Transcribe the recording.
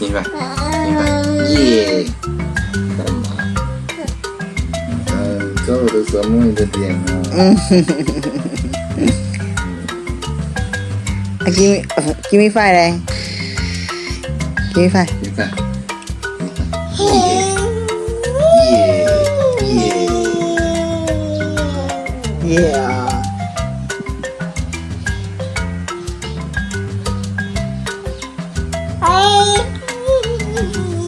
明白，明白，耶！干嘛？嗯，抓我的手摸你的脸啊。嗯哼哼哼哼哼。Give me, give me five 嘞。Give me five. Give me five. Yeah. Yeah.